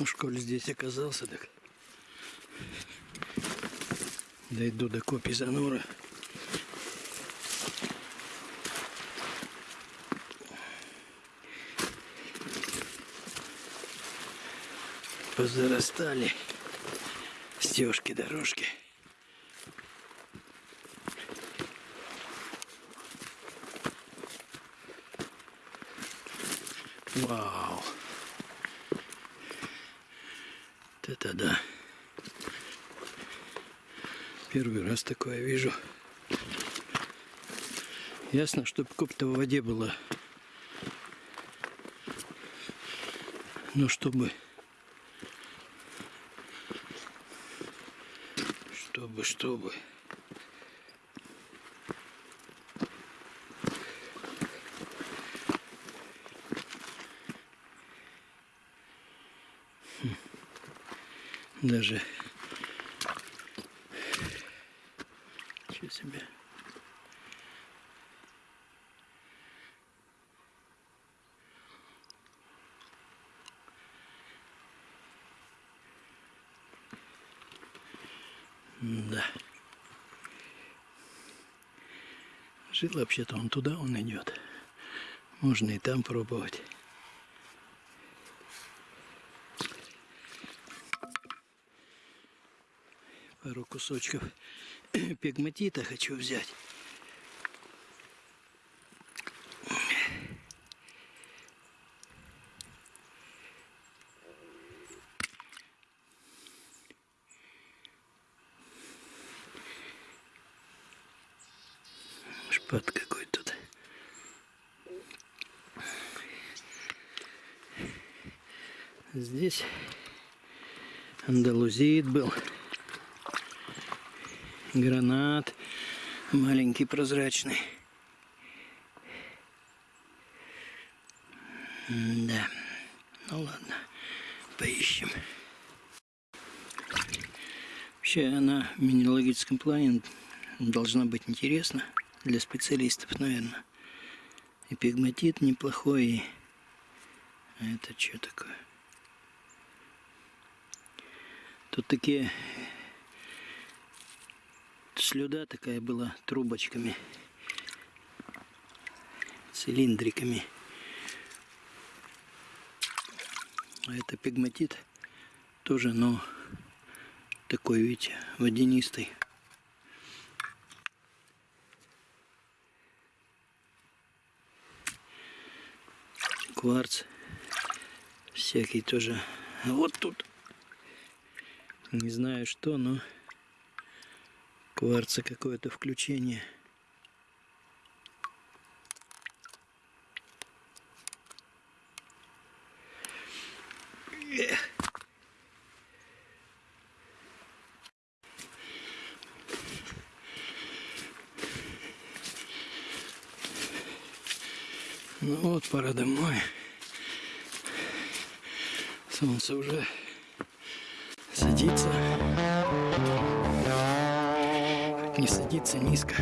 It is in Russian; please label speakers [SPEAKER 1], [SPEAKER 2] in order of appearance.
[SPEAKER 1] Уж коль здесь оказался, так дойду до копи Занура. Позарастали стежки, дорожки. Вау! Вот это да! Первый раз такое вижу. Ясно, чтобы коп-то в воде было. Но чтобы... Чтобы, чтобы... Даже Ничего себе. Да. Жил вообще-то он туда, он идет. Можно и там пробовать. Пару кусочков пегматита хочу взять. Шпат какой тут. Здесь андалузит был гранат маленький прозрачный. Да, ну ладно, поищем. Вообще она в минералогическом плане должна быть интересна для специалистов, наверное. И пигматит неплохой. И... А это что такое? Тут такие слюда такая была трубочками, цилиндриками. А это пигматит тоже, но такой, видите, водянистый. Кварц всякий тоже. Вот тут не знаю что, но кварца какое-то включение. Ну вот, пора домой. Солнце уже садится не садится низко.